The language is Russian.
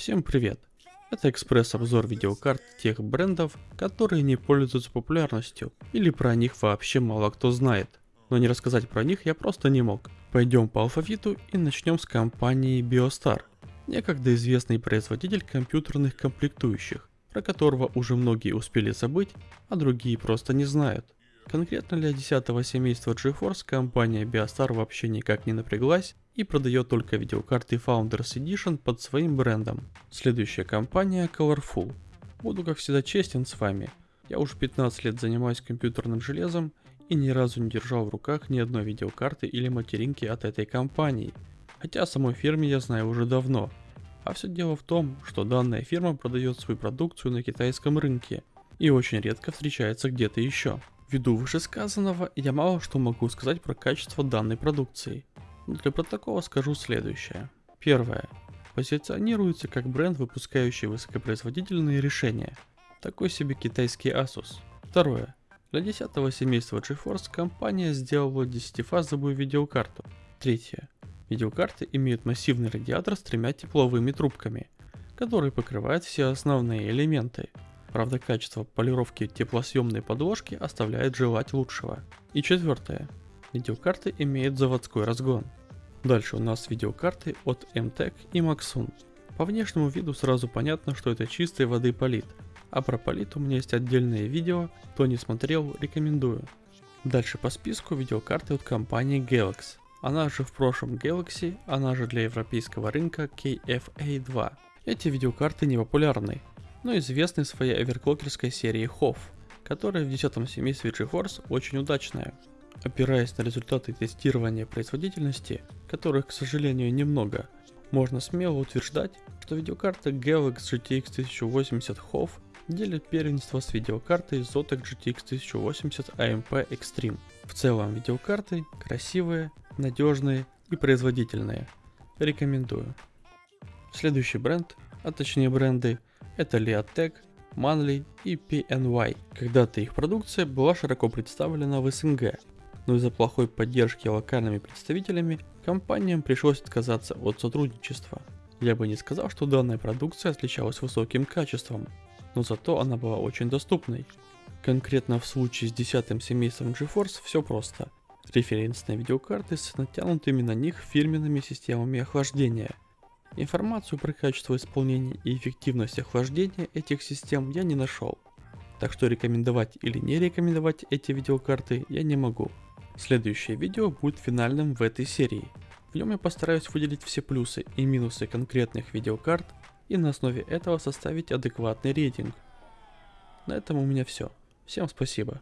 Всем привет! Это экспресс-обзор видеокарт тех брендов, которые не пользуются популярностью, или про них вообще мало кто знает. Но не рассказать про них я просто не мог. Пойдем по алфавиту и начнем с компании Biostar, некогда известный производитель компьютерных комплектующих, про которого уже многие успели забыть, а другие просто не знают. Конкретно для 10 семейства GeForce компания Biostar вообще никак не напряглась и продает только видеокарты Founders Edition под своим брендом. Следующая компания Colorful. Буду как всегда честен с вами. Я уже 15 лет занимаюсь компьютерным железом и ни разу не держал в руках ни одной видеокарты или материнки от этой компании. Хотя самой фирме я знаю уже давно. А все дело в том, что данная фирма продает свою продукцию на китайском рынке и очень редко встречается где-то еще. Ввиду вышесказанного, я мало что могу сказать про качество данной продукции. Но для протокола скажу следующее. Первое. Позиционируется как бренд, выпускающий высокопроизводительные решения. Такой себе китайский Asus. Второе. Для 10 семейства GeForce компания сделала 10-фазовую видеокарту. Третье. Видеокарты имеют массивный радиатор с тремя тепловыми трубками, которые покрывают все основные элементы. Правда, качество полировки теплосъемной подложки оставляет желать лучшего. И четвертое. Видеокарты имеют заводской разгон. Дальше у нас видеокарты от MTEC и Maxun. По внешнему виду сразу понятно, что это чистой воды полит. А про полит у меня есть отдельное видео, кто не смотрел, рекомендую. Дальше по списку видеокарты от компании Galax. Она же в прошлом Galaxy, она же для европейского рынка KFA2. Эти видеокарты не популярны, но известны своей оверклокерской серией HOF, которая в 10 семействе GeForce очень удачная. Опираясь на результаты тестирования производительности, которых, к сожалению, немного, можно смело утверждать, что видеокарта Galax GTX 1080 HOF делит первенство с видеокартой Zotac GTX 1080 AMP Extreme. В целом видеокарты красивые, надежные и производительные. Рекомендую. Следующий бренд, а точнее бренды это Leatec, Manly и PNY. Когда-то их продукция была широко представлена в СНГ, но из-за плохой поддержки локальными представителями компаниям пришлось отказаться от сотрудничества. Я бы не сказал, что данная продукция отличалась высоким качеством, но зато она была очень доступной. Конкретно в случае с десятым семейством GeForce все просто. Референсные видеокарты с натянутыми на них фирменными системами охлаждения – Информацию про качество исполнения и эффективность охлаждения этих систем я не нашел. Так что рекомендовать или не рекомендовать эти видеокарты я не могу. Следующее видео будет финальным в этой серии. В нем я постараюсь выделить все плюсы и минусы конкретных видеокарт и на основе этого составить адекватный рейтинг. На этом у меня все. Всем спасибо.